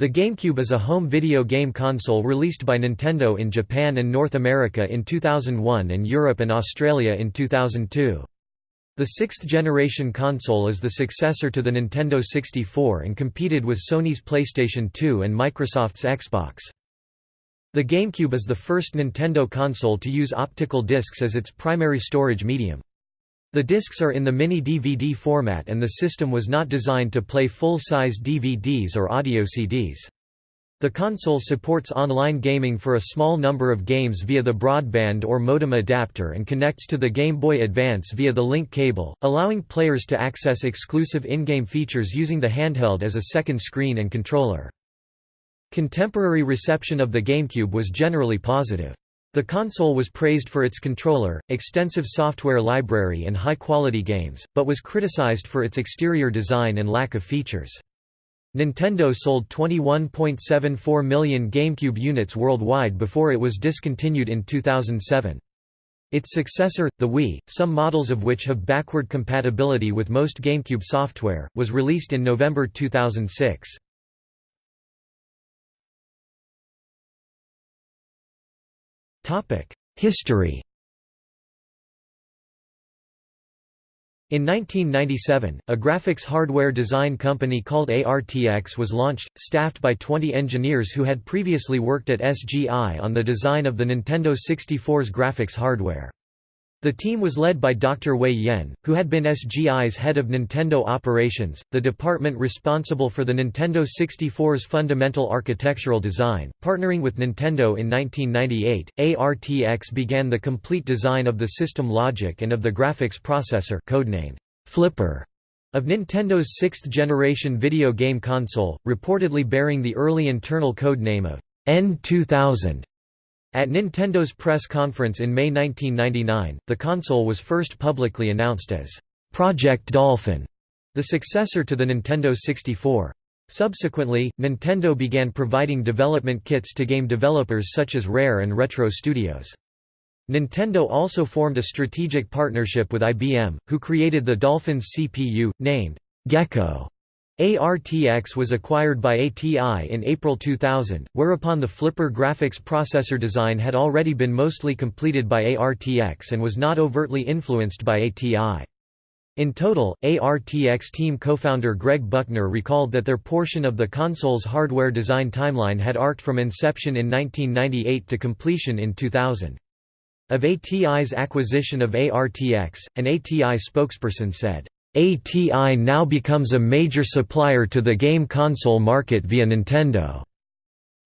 The GameCube is a home video game console released by Nintendo in Japan and North America in 2001 and Europe and Australia in 2002. The sixth-generation console is the successor to the Nintendo 64 and competed with Sony's PlayStation 2 and Microsoft's Xbox. The GameCube is the first Nintendo console to use optical discs as its primary storage medium. The discs are in the mini-DVD format and the system was not designed to play full-size DVDs or audio CDs. The console supports online gaming for a small number of games via the broadband or modem adapter and connects to the Game Boy Advance via the link cable, allowing players to access exclusive in-game features using the handheld as a second screen and controller. Contemporary reception of the GameCube was generally positive. The console was praised for its controller, extensive software library and high-quality games, but was criticized for its exterior design and lack of features. Nintendo sold 21.74 million GameCube units worldwide before it was discontinued in 2007. Its successor, the Wii, some models of which have backward compatibility with most GameCube software, was released in November 2006. History In 1997, a graphics hardware design company called ARTX was launched, staffed by 20 engineers who had previously worked at SGI on the design of the Nintendo 64's graphics hardware. The team was led by Dr. Wei Yen, who had been SGI's head of Nintendo operations, the department responsible for the Nintendo 64's fundamental architectural design. Partnering with Nintendo in 1998, ARTX began the complete design of the system logic and of the graphics processor codenamed Flipper of Nintendo's sixth-generation video game console, reportedly bearing the early internal codename of N2000. At Nintendo's press conference in May 1999, the console was first publicly announced as Project Dolphin, the successor to the Nintendo 64. Subsequently, Nintendo began providing development kits to game developers such as Rare and Retro Studios. Nintendo also formed a strategic partnership with IBM, who created the Dolphins CPU, named Gecko. ARTX was acquired by ATI in April 2000, whereupon the Flipper graphics processor design had already been mostly completed by ARTX and was not overtly influenced by ATI. In total, ARTX team co-founder Greg Buckner recalled that their portion of the console's hardware design timeline had arced from inception in 1998 to completion in 2000. Of ATI's acquisition of ARTX, an ATI spokesperson said, ATI now becomes a major supplier to the game console market via Nintendo.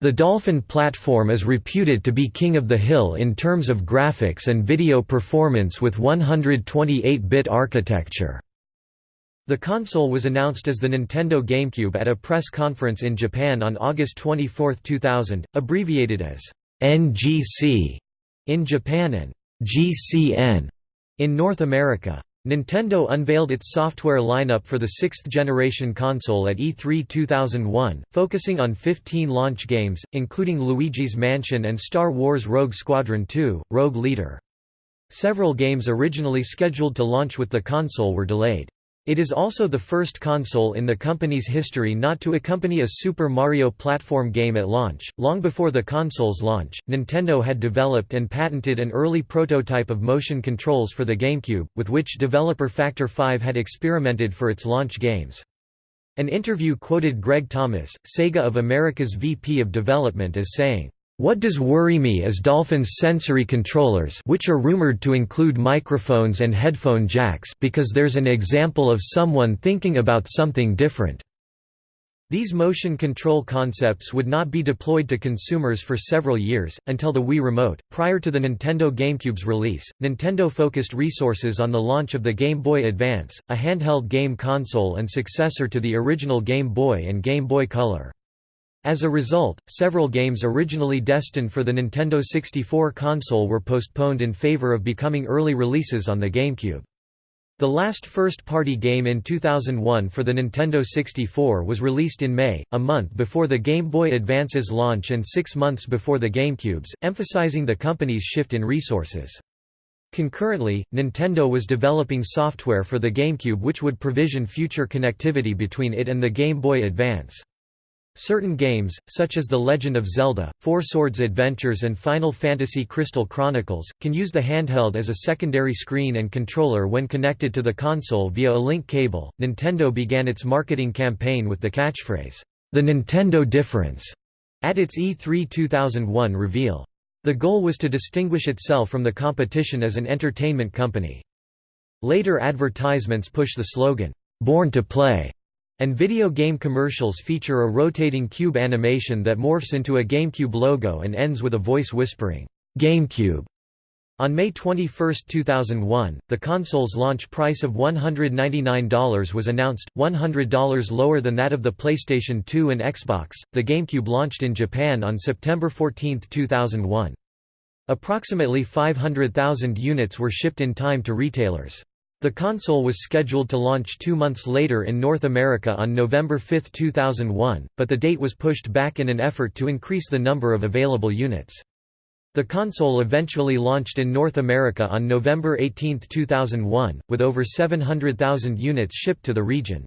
The Dolphin platform is reputed to be king of the hill in terms of graphics and video performance with 128-bit architecture. The console was announced as the Nintendo GameCube at a press conference in Japan on August 24, 2000, abbreviated as NGC in Japan and GCN in North America. Nintendo unveiled its software lineup for the sixth-generation console at E3 2001, focusing on 15 launch games, including Luigi's Mansion and Star Wars Rogue Squadron 2, Rogue Leader. Several games originally scheduled to launch with the console were delayed. It is also the first console in the company's history not to accompany a Super Mario platform game at launch. Long before the console's launch, Nintendo had developed and patented an early prototype of motion controls for the GameCube, with which developer Factor 5 had experimented for its launch games. An interview quoted Greg Thomas, Sega of America's VP of Development as saying, what does worry me is Dolphin's sensory controllers which are rumored to include microphones and headphone jacks because there's an example of someone thinking about something different. These motion control concepts would not be deployed to consumers for several years, until the Wii Remote. Prior to the Nintendo GameCube's release, Nintendo focused resources on the launch of the Game Boy Advance, a handheld game console and successor to the original Game Boy and Game Boy Color. As a result, several games originally destined for the Nintendo 64 console were postponed in favor of becoming early releases on the GameCube. The last first-party game in 2001 for the Nintendo 64 was released in May, a month before the Game Boy Advance's launch and six months before the GameCube's, emphasizing the company's shift in resources. Concurrently, Nintendo was developing software for the GameCube which would provision future connectivity between it and the Game Boy Advance. Certain games, such as The Legend of Zelda, Four Swords Adventures and Final Fantasy Crystal Chronicles, can use the handheld as a secondary screen and controller when connected to the console via a link cable. Nintendo began its marketing campaign with the catchphrase, "The Nintendo Difference," at its E3 2001 reveal. The goal was to distinguish itself from the competition as an entertainment company. Later advertisements push the slogan, "Born to Play." And video game commercials feature a rotating cube animation that morphs into a GameCube logo and ends with a voice whispering, GameCube. On May 21, 2001, the console's launch price of $199 was announced, $100 lower than that of the PlayStation 2 and Xbox. The GameCube launched in Japan on September 14, 2001. Approximately 500,000 units were shipped in time to retailers. The console was scheduled to launch two months later in North America on November 5, 2001, but the date was pushed back in an effort to increase the number of available units. The console eventually launched in North America on November 18, 2001, with over 700,000 units shipped to the region.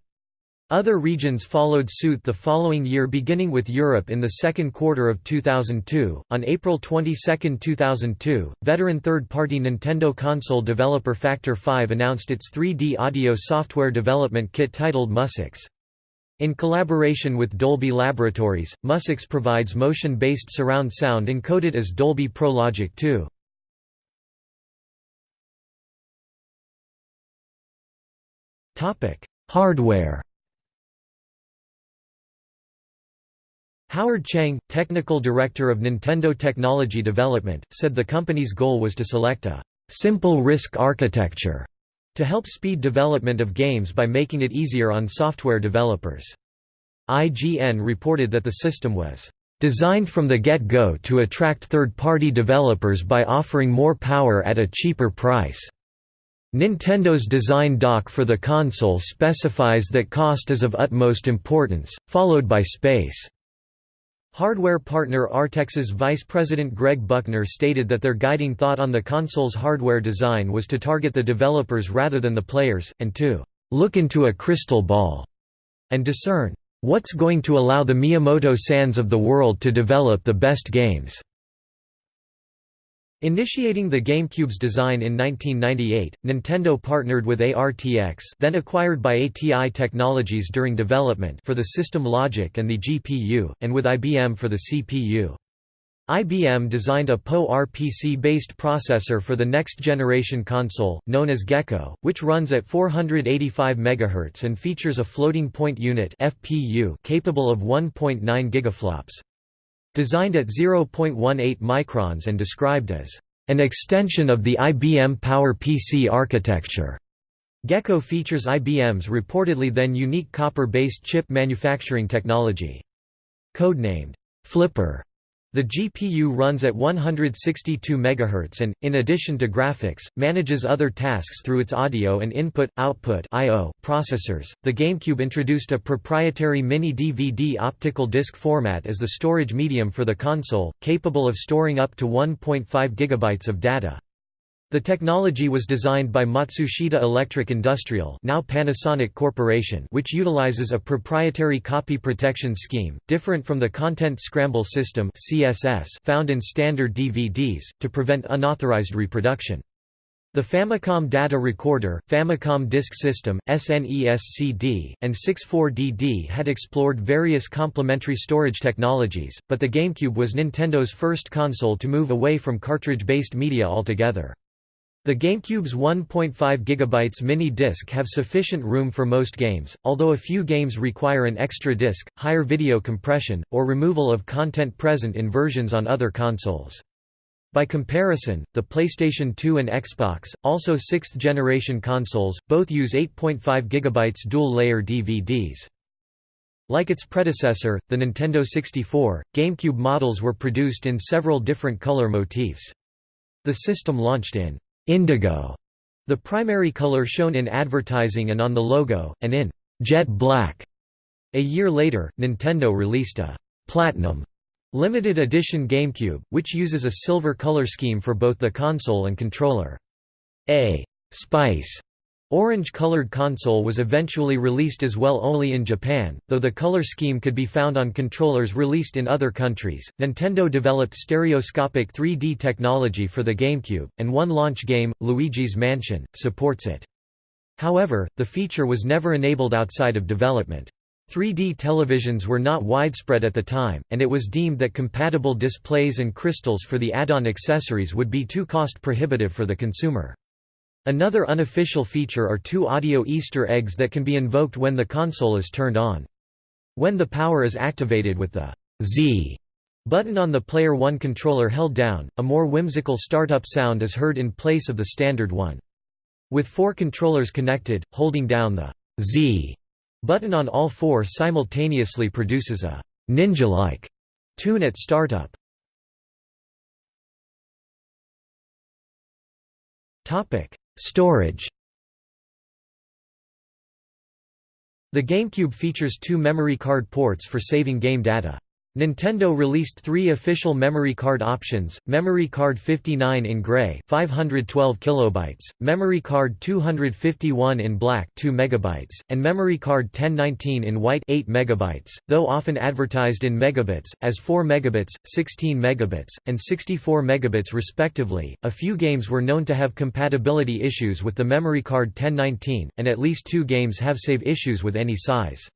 Other regions followed suit the following year beginning with Europe in the second quarter of 2002. On April 22, 2002, veteran third-party Nintendo console developer Factor 5 announced its 3D audio software development kit titled MusyX. In collaboration with Dolby Laboratories, MusyX provides motion-based surround sound encoded as Dolby Pro Logic 2. Hardware Howard Cheng, technical director of Nintendo Technology Development, said the company's goal was to select a «simple RISC architecture» to help speed development of games by making it easier on software developers. IGN reported that the system was designed from the get-go to attract third-party developers by offering more power at a cheaper price. Nintendo's design doc for the console specifies that cost is of utmost importance, followed by space. Hardware partner ARTX's vice president Greg Buckner stated that their guiding thought on the console's hardware design was to target the developers rather than the players, and to «look into a crystal ball» and discern «what's going to allow the Miyamoto-sans of the world to develop the best games». Initiating the GameCube's design in 1998, Nintendo partnered with ARTX then acquired by ATI Technologies during development for the system logic and the GPU, and with IBM for the CPU. IBM designed a PowerPC-based processor for the next-generation console, known as Gecko, which runs at 485 MHz and features a floating-point unit capable of 1.9 gigaflops. Designed at 0.18 microns and described as an extension of the IBM PowerPC architecture. Gecko features IBM's reportedly then unique copper-based chip manufacturing technology. Codenamed Flipper, the GPU runs at 162 MHz and, in addition to graphics, manages other tasks through its audio and input-output processors. The GameCube introduced a proprietary mini-DVD optical disc format as the storage medium for the console, capable of storing up to 1.5 GB of data. The technology was designed by Matsushita Electric Industrial now Panasonic Corporation which utilizes a proprietary copy protection scheme, different from the Content Scramble System found in standard DVDs, to prevent unauthorized reproduction. The Famicom Data Recorder, Famicom Disk System, SNES-CD, and 64DD had explored various complementary storage technologies, but the GameCube was Nintendo's first console to move away from cartridge-based media altogether. The GameCube's 1.5 GB mini disc have sufficient room for most games, although a few games require an extra disc, higher video compression, or removal of content present in versions on other consoles. By comparison, the PlayStation 2 and Xbox, also sixth-generation consoles, both use 8.5 GB dual-layer DVDs. Like its predecessor, the Nintendo 64, GameCube models were produced in several different color motifs. The system launched in indigo, the primary color shown in advertising and on the logo, and in jet black. A year later, Nintendo released a platinum limited edition GameCube, which uses a silver color scheme for both the console and controller. A spice Orange-colored console was eventually released as well only in Japan, though the color scheme could be found on controllers released in other countries. Nintendo developed stereoscopic 3D technology for the GameCube, and one launch game, Luigi's Mansion, supports it. However, the feature was never enabled outside of development. 3D televisions were not widespread at the time, and it was deemed that compatible displays and crystals for the add-on accessories would be too cost-prohibitive for the consumer. Another unofficial feature are two audio Easter eggs that can be invoked when the console is turned on. When the power is activated with the Z button on the Player 1 controller held down, a more whimsical startup sound is heard in place of the standard one. With four controllers connected, holding down the Z button on all four simultaneously produces a ninja-like tune at startup. Topic: Storage The GameCube features two memory card ports for saving game data. Nintendo released three official memory card options, memory card 59 in gray 512 kilobytes, memory card 251 in black 2 megabytes, and memory card 1019 in white 8 megabytes, though often advertised in megabits, as 4 megabits, 16 megabits, and 64 megabits respectively. A few games were known to have compatibility issues with the memory card 1019, and at least two games have save issues with any size.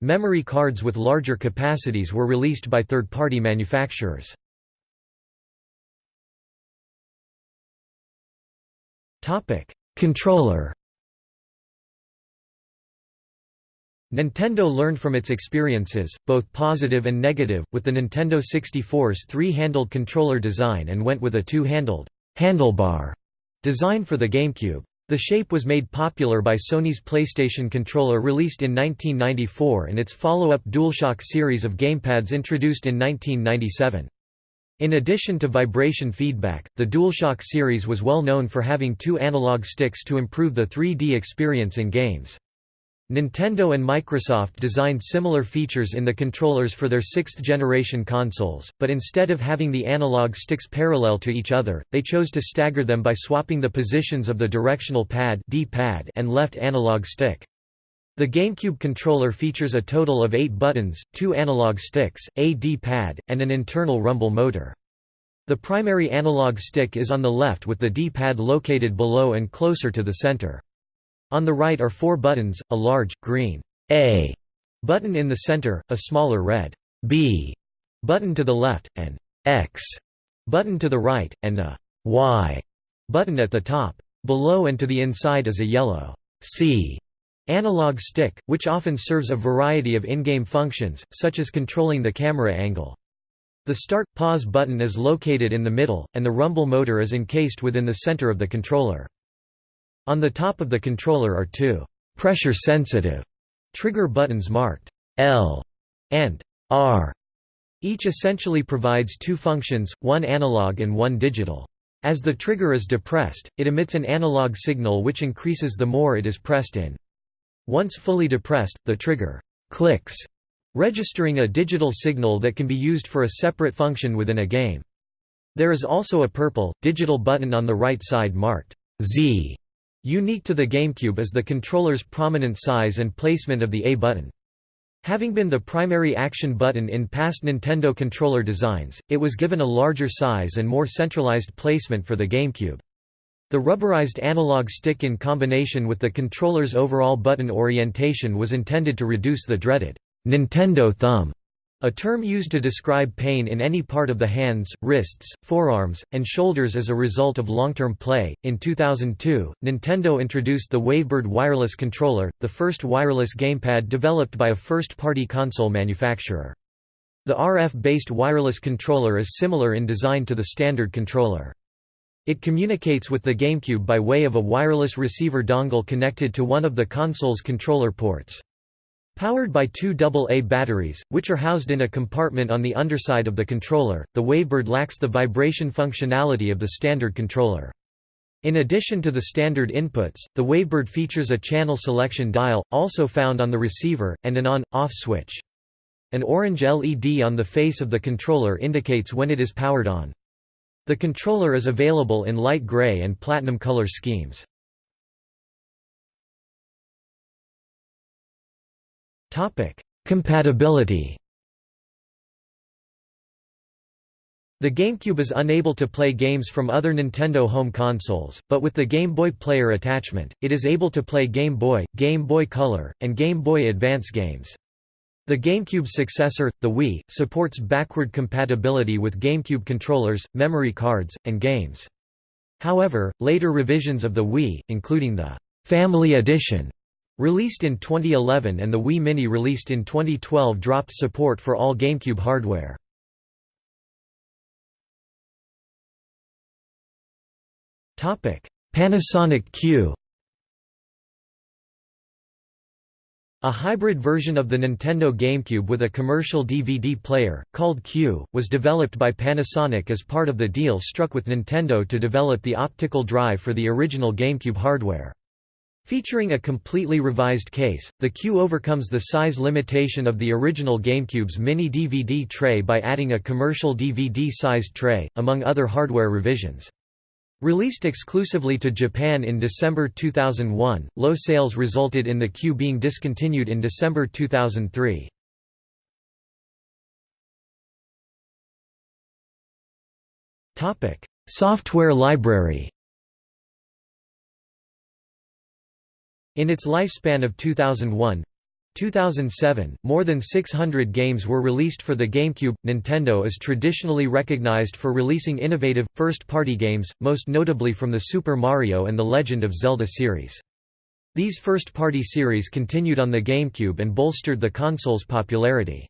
Memory cards with larger capacities were released by third-party manufacturers. Controller Nintendo learned from its experiences, both positive and negative, with the Nintendo 64's three-handled controller design and went with a two-handled handlebar design for the GameCube. The shape was made popular by Sony's PlayStation controller released in 1994 and its follow-up DualShock series of gamepads introduced in 1997. In addition to vibration feedback, the DualShock series was well known for having two analog sticks to improve the 3D experience in games. Nintendo and Microsoft designed similar features in the controllers for their sixth-generation consoles, but instead of having the analog sticks parallel to each other, they chose to stagger them by swapping the positions of the directional pad and left analog stick. The GameCube controller features a total of eight buttons, two analog sticks, a D-pad, and an internal rumble motor. The primary analog stick is on the left with the D-pad located below and closer to the center. On the right are four buttons, a large, green A button in the center, a smaller red B button to the left, an X button to the right, and a Y button at the top. Below and to the inside is a yellow C analog stick, which often serves a variety of in-game functions, such as controlling the camera angle. The Start-Pause button is located in the middle, and the rumble motor is encased within the center of the controller. On the top of the controller are two pressure-sensitive trigger buttons marked L and R. Each essentially provides two functions, one analog and one digital. As the trigger is depressed, it emits an analog signal which increases the more it is pressed in. Once fully depressed, the trigger clicks, registering a digital signal that can be used for a separate function within a game. There is also a purple, digital button on the right side marked Z Unique to the GameCube is the controller's prominent size and placement of the A button. Having been the primary action button in past Nintendo controller designs, it was given a larger size and more centralized placement for the GameCube. The rubberized analog stick in combination with the controller's overall button orientation was intended to reduce the dreaded Nintendo thumb a term used to describe pain in any part of the hands, wrists, forearms, and shoulders as a result of long-term play. In 2002, Nintendo introduced the Wavebird wireless controller, the first wireless gamepad developed by a first-party console manufacturer. The RF-based wireless controller is similar in design to the standard controller. It communicates with the GameCube by way of a wireless receiver dongle connected to one of the console's controller ports. Powered by two AA batteries, which are housed in a compartment on the underside of the controller, the Wavebird lacks the vibration functionality of the standard controller. In addition to the standard inputs, the Wavebird features a channel selection dial, also found on the receiver, and an on-off switch. An orange LED on the face of the controller indicates when it is powered on. The controller is available in light gray and platinum color schemes. Compatibility The GameCube is unable to play games from other Nintendo home consoles, but with the Game Boy Player attachment, it is able to play Game Boy, Game Boy Color, and Game Boy Advance games. The GameCube's successor, the Wii, supports backward compatibility with GameCube controllers, memory cards, and games. However, later revisions of the Wii, including the Family Edition, released in 2011 and the Wii Mini released in 2012 dropped support for all GameCube hardware. Panasonic Q A hybrid version of the Nintendo GameCube with a commercial DVD player, called Q, was developed by Panasonic as part of the deal struck with Nintendo to develop the optical drive for the original GameCube hardware. Featuring a completely revised case, the Q overcomes the size limitation of the original GameCube's mini DVD tray by adding a commercial DVD-sized tray, among other hardware revisions. Released exclusively to Japan in December 2001, low sales resulted in the Q being discontinued in December 2003. Software library In its lifespan of 2001 2007, more than 600 games were released for the GameCube. Nintendo is traditionally recognized for releasing innovative, first party games, most notably from the Super Mario and The Legend of Zelda series. These first party series continued on the GameCube and bolstered the console's popularity.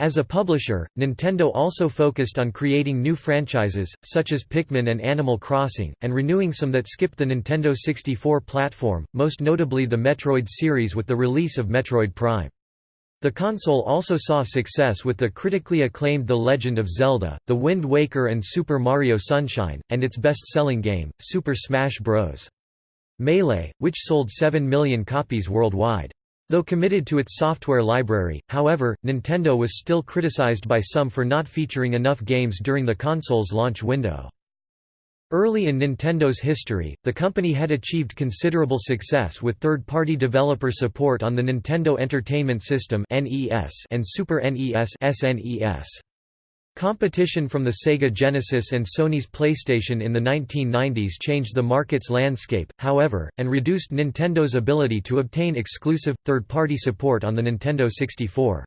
As a publisher, Nintendo also focused on creating new franchises, such as Pikmin and Animal Crossing, and renewing some that skipped the Nintendo 64 platform, most notably the Metroid series with the release of Metroid Prime. The console also saw success with the critically acclaimed The Legend of Zelda, The Wind Waker and Super Mario Sunshine, and its best-selling game, Super Smash Bros. Melee, which sold 7 million copies worldwide. Though committed to its software library, however, Nintendo was still criticized by some for not featuring enough games during the console's launch window. Early in Nintendo's history, the company had achieved considerable success with third-party developer support on the Nintendo Entertainment System and Super NES SNES. Competition from the Sega Genesis and Sony's PlayStation in the 1990s changed the market's landscape, however, and reduced Nintendo's ability to obtain exclusive, third-party support on the Nintendo 64.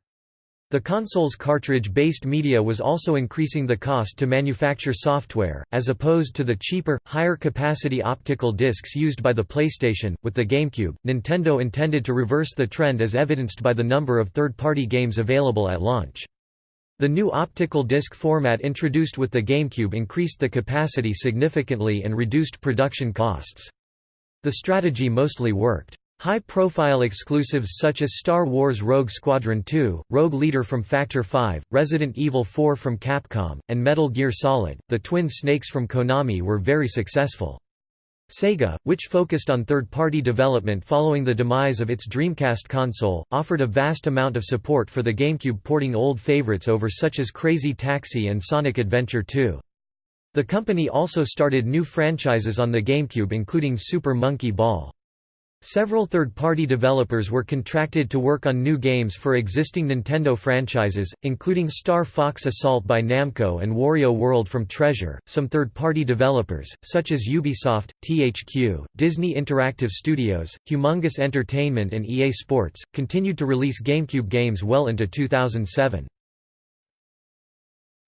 The console's cartridge-based media was also increasing the cost to manufacture software, as opposed to the cheaper, higher-capacity optical discs used by the PlayStation. With the GameCube, Nintendo intended to reverse the trend as evidenced by the number of third-party games available at launch. The new optical disc format introduced with the GameCube increased the capacity significantly and reduced production costs. The strategy mostly worked. High-profile exclusives such as Star Wars Rogue Squadron 2, Rogue Leader from Factor 5, Resident Evil 4 from Capcom, and Metal Gear Solid, the Twin Snakes from Konami were very successful. Sega, which focused on third-party development following the demise of its Dreamcast console, offered a vast amount of support for the GameCube porting old favorites over such as Crazy Taxi and Sonic Adventure 2. The company also started new franchises on the GameCube including Super Monkey Ball. Several third-party developers were contracted to work on new games for existing Nintendo franchises, including Star Fox Assault by Namco and Wario World from Treasure. Some third-party developers, such as Ubisoft, THQ, Disney Interactive Studios, Humongous Entertainment and EA Sports, continued to release GameCube games well into 2007.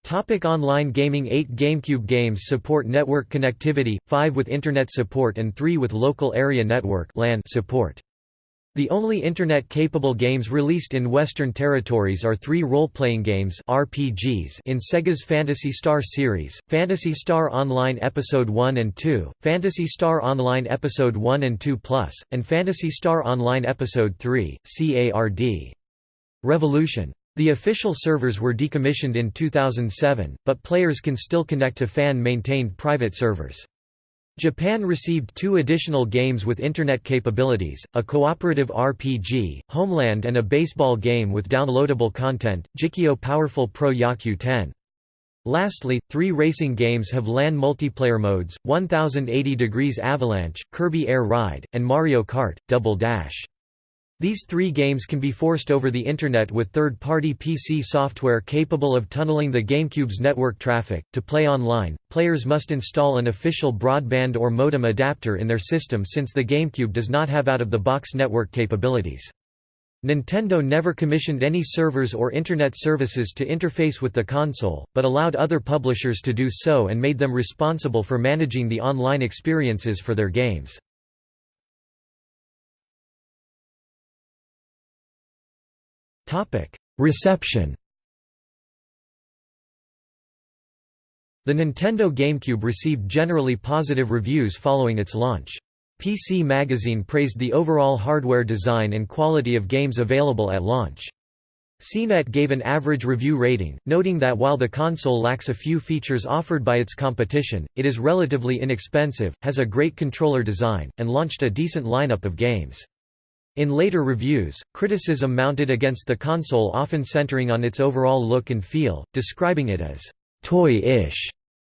Topic online gaming 8 GameCube games support network connectivity, 5 with Internet support and 3 with Local Area Network support. The only Internet-capable games released in Western territories are three role-playing games RPGs in Sega's Phantasy Star series, Phantasy Star Online Episode 1 and 2, Phantasy Star Online Episode 1 and 2 Plus, and Phantasy Star Online Episode 3, CARD. Revolution the official servers were decommissioned in 2007, but players can still connect to fan-maintained private servers. Japan received two additional games with Internet capabilities, a cooperative RPG, Homeland and a baseball game with downloadable content, Jikkyō Powerful Pro Yakyū 10. Lastly, three racing games have LAN multiplayer modes, 1080 Degrees Avalanche, Kirby Air Ride, and Mario Kart, Double Dash. These three games can be forced over the Internet with third-party PC software capable of tunneling the GameCube's network traffic. To play online, players must install an official broadband or modem adapter in their system since the GameCube does not have out-of-the-box network capabilities. Nintendo never commissioned any servers or Internet services to interface with the console, but allowed other publishers to do so and made them responsible for managing the online experiences for their games. Reception The Nintendo GameCube received generally positive reviews following its launch. PC Magazine praised the overall hardware design and quality of games available at launch. CNET gave an average review rating, noting that while the console lacks a few features offered by its competition, it is relatively inexpensive, has a great controller design, and launched a decent lineup of games. In later reviews, criticism mounted against the console often centering on its overall look and feel, describing it as «toy-ish».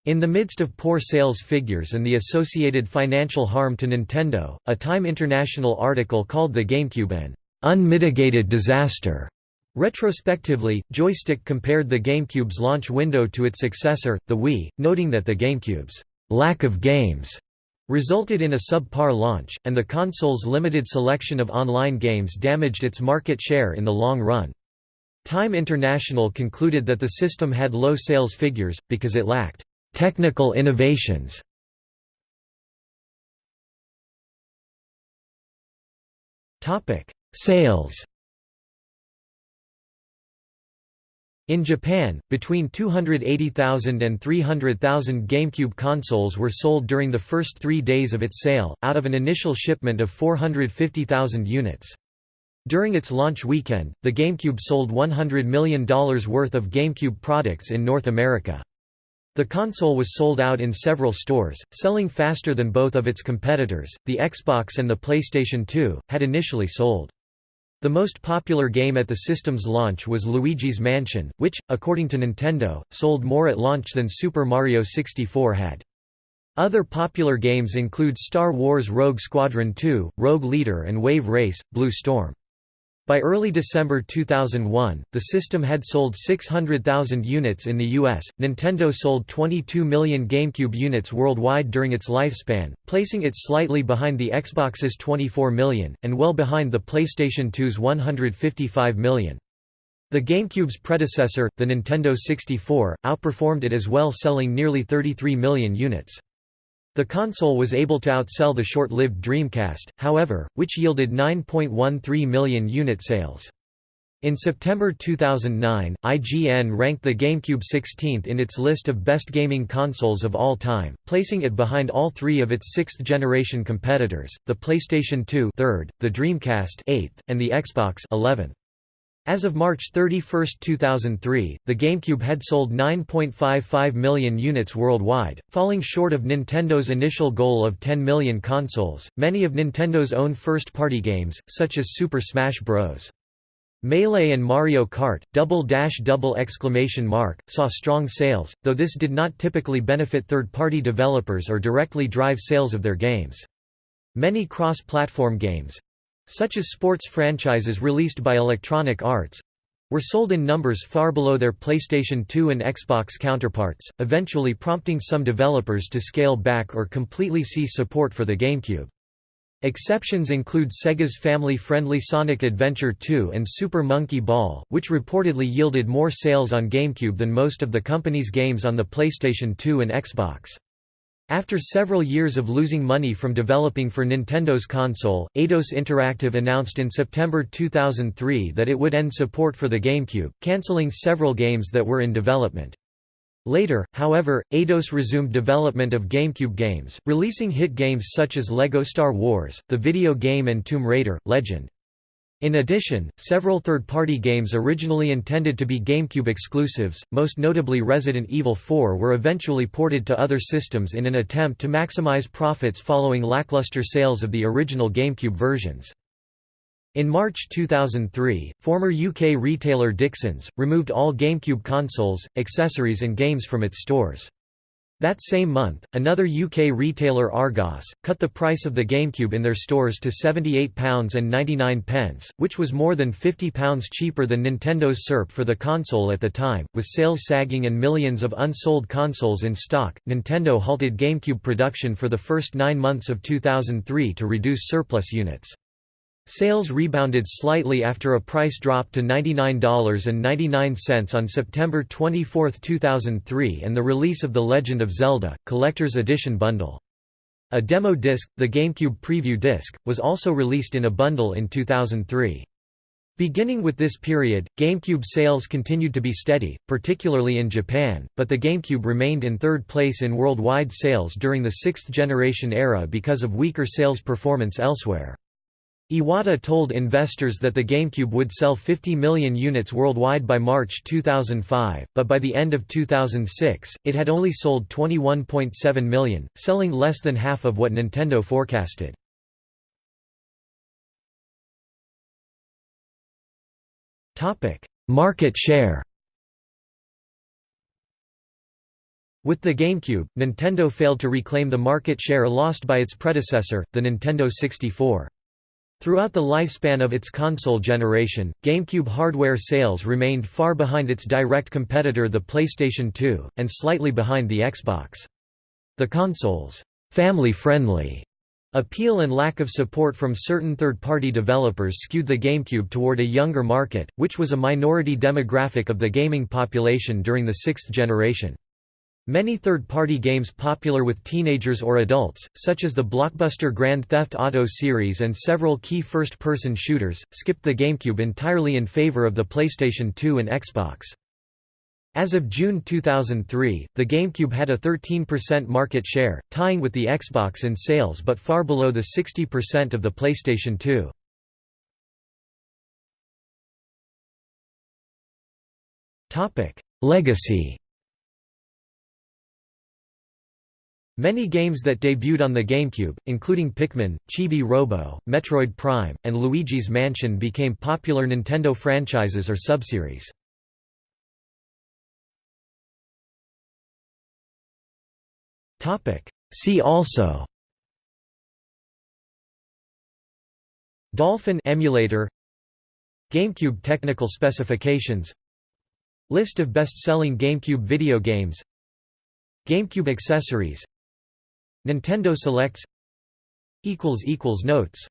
In the midst of poor sales figures and the associated financial harm to Nintendo, a Time International article called the GameCube an «unmitigated disaster». Retrospectively, Joystiq compared the GameCube's launch window to its successor, the Wii, noting that the GameCube's «lack of games» resulted in a subpar launch, and the console's limited selection of online games damaged its market share in the long run. Time International concluded that the system had low sales figures, because it lacked technical innovations. Sales In Japan, between 280,000 and 300,000 GameCube consoles were sold during the first three days of its sale, out of an initial shipment of 450,000 units. During its launch weekend, the GameCube sold $100 million worth of GameCube products in North America. The console was sold out in several stores, selling faster than both of its competitors. The Xbox and the PlayStation 2 had initially sold. The most popular game at the system's launch was Luigi's Mansion, which, according to Nintendo, sold more at launch than Super Mario 64 had. Other popular games include Star Wars Rogue Squadron 2, Rogue Leader and Wave Race, Blue Storm. By early December 2001, the system had sold 600,000 units in the US. Nintendo sold 22 million GameCube units worldwide during its lifespan, placing it slightly behind the Xbox's 24 million, and well behind the PlayStation 2's 155 million. The GameCube's predecessor, the Nintendo 64, outperformed it as well selling nearly 33 million units. The console was able to outsell the short-lived Dreamcast, however, which yielded 9.13 million unit sales. In September 2009, IGN ranked the GameCube 16th in its list of best gaming consoles of all time, placing it behind all three of its sixth-generation competitors, the PlayStation 2 third, the Dreamcast 8th, and the Xbox 11th. As of March 31, 2003, the GameCube had sold 9.55 million units worldwide, falling short of Nintendo's initial goal of 10 million consoles. Many of Nintendo's own first-party games, such as Super Smash Bros. Melee and Mario Kart, double dash double exclamation mark, saw strong sales, though this did not typically benefit third-party developers or directly drive sales of their games. Many cross-platform games, such as sports franchises released by Electronic Arts were sold in numbers far below their PlayStation 2 and Xbox counterparts, eventually prompting some developers to scale back or completely cease support for the GameCube. Exceptions include Sega's family-friendly Sonic Adventure 2 and Super Monkey Ball, which reportedly yielded more sales on GameCube than most of the company's games on the PlayStation 2 and Xbox. After several years of losing money from developing for Nintendo's console, Eidos Interactive announced in September 2003 that it would end support for the GameCube, cancelling several games that were in development. Later, however, Eidos resumed development of GameCube games, releasing hit games such as LEGO Star Wars, the video game and Tomb Raider, Legend. In addition, several third-party games originally intended to be GameCube exclusives, most notably Resident Evil 4 were eventually ported to other systems in an attempt to maximize profits following lackluster sales of the original GameCube versions. In March 2003, former UK retailer Dixons, removed all GameCube consoles, accessories and games from its stores. That same month, another UK retailer Argos, cut the price of the GameCube in their stores to £78.99, which was more than £50 cheaper than Nintendo's SERP for the console at the time. With sales sagging and millions of unsold consoles in stock, Nintendo halted GameCube production for the first nine months of 2003 to reduce surplus units. Sales rebounded slightly after a price drop to $99.99 on September 24, 2003 and the release of The Legend of Zelda, Collector's Edition bundle. A demo disc, the GameCube Preview disc, was also released in a bundle in 2003. Beginning with this period, GameCube sales continued to be steady, particularly in Japan, but the GameCube remained in third place in worldwide sales during the sixth-generation era because of weaker sales performance elsewhere. Iwata told investors that the GameCube would sell 50 million units worldwide by March 2005, but by the end of 2006, it had only sold 21.7 million, selling less than half of what Nintendo forecasted. Market share With the GameCube, Nintendo failed to reclaim the market share lost by its predecessor, the Nintendo 64. Throughout the lifespan of its console generation, GameCube hardware sales remained far behind its direct competitor the PlayStation 2, and slightly behind the Xbox. The console's family-friendly appeal and lack of support from certain third-party developers skewed the GameCube toward a younger market, which was a minority demographic of the gaming population during the sixth generation. Many third-party games popular with teenagers or adults, such as the blockbuster Grand Theft Auto series and several key first-person shooters, skipped the GameCube entirely in favor of the PlayStation 2 and Xbox. As of June 2003, the GameCube had a 13% market share, tying with the Xbox in sales but far below the 60% of the PlayStation 2. Legacy Many games that debuted on the GameCube, including Pikmin, Chibi Robo, Metroid Prime, and Luigi's Mansion became popular Nintendo franchises or subseries. See also Dolphin emulator GameCube technical specifications List of best-selling GameCube video games GameCube accessories Nintendo Selects Notes